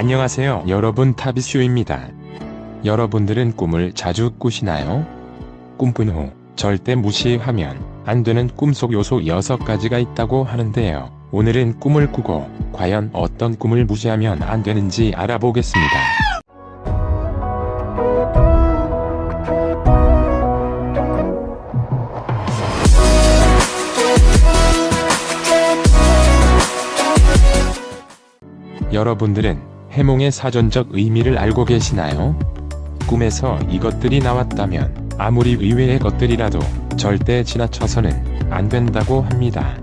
안녕하세요 여러분 타비슈입니다. 여러분들은 꿈을 자주 꾸시나요? 꿈꾼 후 절대 무시하면 안 되는 꿈속 요소 6가지가 있다고 하는데요. 오늘은 꿈을 꾸고 과연 어떤 꿈을 무시하면 안 되는지 알아보겠습니다. 여러분들은 해몽의 사전적 의미를 알고 계시나요? 꿈에서 이것들이 나왔다면 아무리 의외의 것들이라도 절대 지나쳐서는 안 된다고 합니다.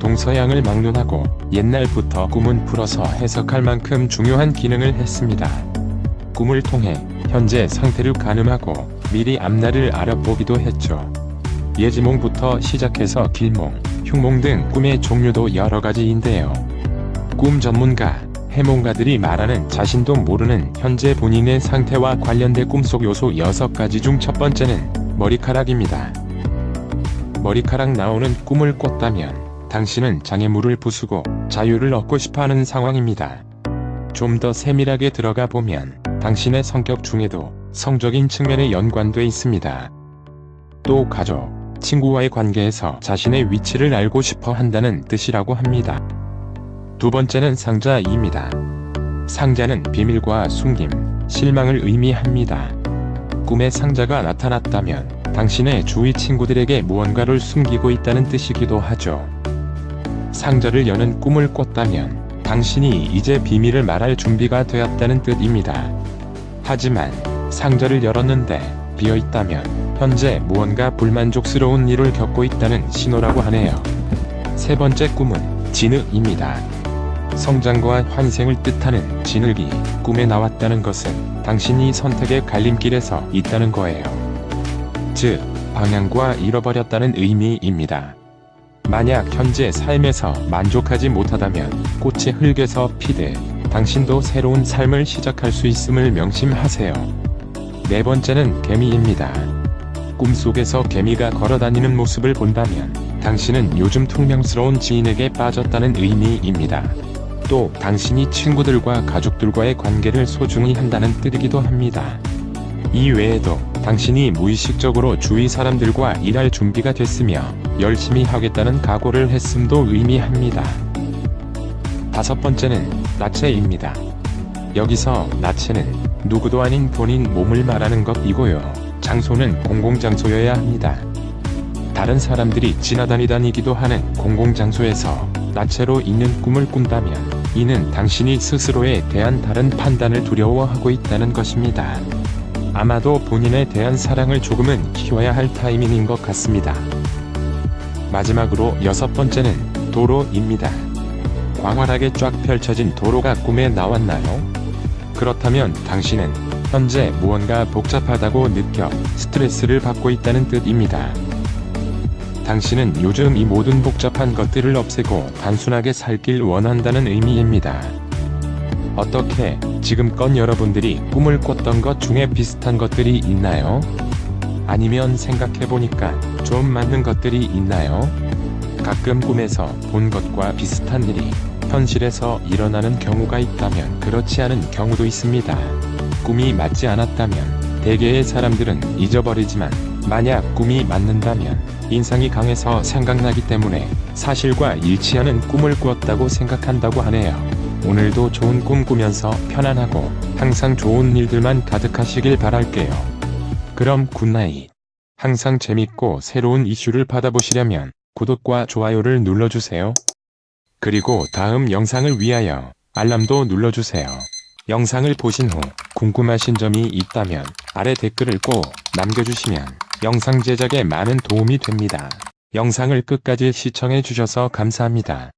동서양을 막론하고 옛날부터 꿈은 풀어서 해석할 만큼 중요한 기능을 했습니다. 꿈을 통해 현재 상태를 가늠하고 미리 앞날을 알아보기도 했죠. 예지몽부터 시작해서 길몽, 흉몽 등 꿈의 종류도 여러 가지인데요. 꿈 전문가, 해몽가들이 말하는 자신도 모르는 현재 본인의 상태와 관련된 꿈속 요소 6가지 중 첫 번째는 머리카락입니다. 머리카락 나오는 꿈을 꿨다면 당신은 장애물을 부수고 자유를 얻고 싶어하는 상황입니다. 좀 더 세밀하게 들어가 보면 당신의 성격 중에도 성적인 측면에 연관돼 있습니다. 또 가족, 친구와의 관계에서 자신의 위치를 알고 싶어 한다는 뜻이라고 합니다. 두 번째는 상자입니다. 상자는 비밀과 숨김, 실망을 의미합니다. 꿈에 상자가 나타났다면 당신의 주위 친구들에게 무언가를 숨기고 있다는 뜻이기도 하죠. 상자를 여는 꿈을 꿨다면 당신이 이제 비밀을 말할 준비가 되었다는 뜻입니다. 하지만 상자를 열었는데 비어있다면 현재 무언가 불만족스러운 일을 겪고 있다는 신호라고 하네요. 세 번째 꿈은 진흙입니다. 성장과 환생을 뜻하는 진흙이 꿈에 나왔다는 것은 당신이 선택의 갈림길에서 있다는 거예요. 즉, 방향과 잃어버렸다는 의미입니다. 만약 현재 삶에서 만족하지 못하다면 꽃이 흙에서 피듯 당신도 새로운 삶을 시작할 수 있음을 명심하세요. 네 번째는 개미입니다. 꿈속에서 개미가 걸어다니는 모습을 본다면 당신은 요즘 퉁명스러운 지인에게 빠졌다는 의미입니다. 또 당신이 친구들과 가족들과의 관계를 소중히 한다는 뜻이기도 합니다. 이 외에도 당신이 무의식적으로 주위 사람들과 일할 준비가 됐으며 열심히 하겠다는 각오를 했음도 의미합니다. 다섯 번째는 나체입니다. 여기서 나체는 누구도 아닌 본인 몸을 말하는 것이고요. 장소는 공공장소여야 합니다. 다른 사람들이 지나다니다니기도 하는 공공장소에서 나체로 있는 꿈을 꾼다면 이는 당신이 스스로에 대한 다른 판단을 두려워하고 있다는 것입니다. 아마도 본인에 대한 사랑을 조금은 키워야 할 타이밍인 것 같습니다. 마지막으로 여섯 번째는 도로입니다. 광활하게 쫙 펼쳐진 도로가 꿈에 나왔나요? 그렇다면 당신은 현재 무언가 복잡하다고 느껴 스트레스를 받고 있다는 뜻입니다. 당신은 요즘 이 모든 복잡한 것들을 없애고 단순하게 살길 원한다는 의미입니다. 어떻게 지금껏 여러분들이 꿈을 꿨던 것 중에 비슷한 것들이 있나요? 아니면 생각해보니까 좀 맞는 것들이 있나요? 가끔 꿈에서 본 것과 비슷한 일이 현실에서 일어나는 경우가 있다면 그렇지 않은 경우도 있습니다. 꿈이 맞지 않았다면 대개의 사람들은 잊어버리지만 만약 꿈이 맞는다면 인상이 강해서 생각나기 때문에 사실과 일치하는 꿈을 꾸었다고 생각한다고 하네요. 오늘도 좋은 꿈 꾸면서 편안하고 항상 좋은 일들만 가득하시길 바랄게요. 그럼 good night. 항상 재밌고 새로운 이슈를 받아보시려면 구독과 좋아요를 눌러주세요. 그리고 다음 영상을 위하여 알람도 눌러주세요. 영상을 보신 후 궁금하신 점이 있다면 아래 댓글을 꼭 남겨주시면 영상 제작에 많은 도움이 됩니다. 영상을 끝까지 시청해 주셔서 감사합니다.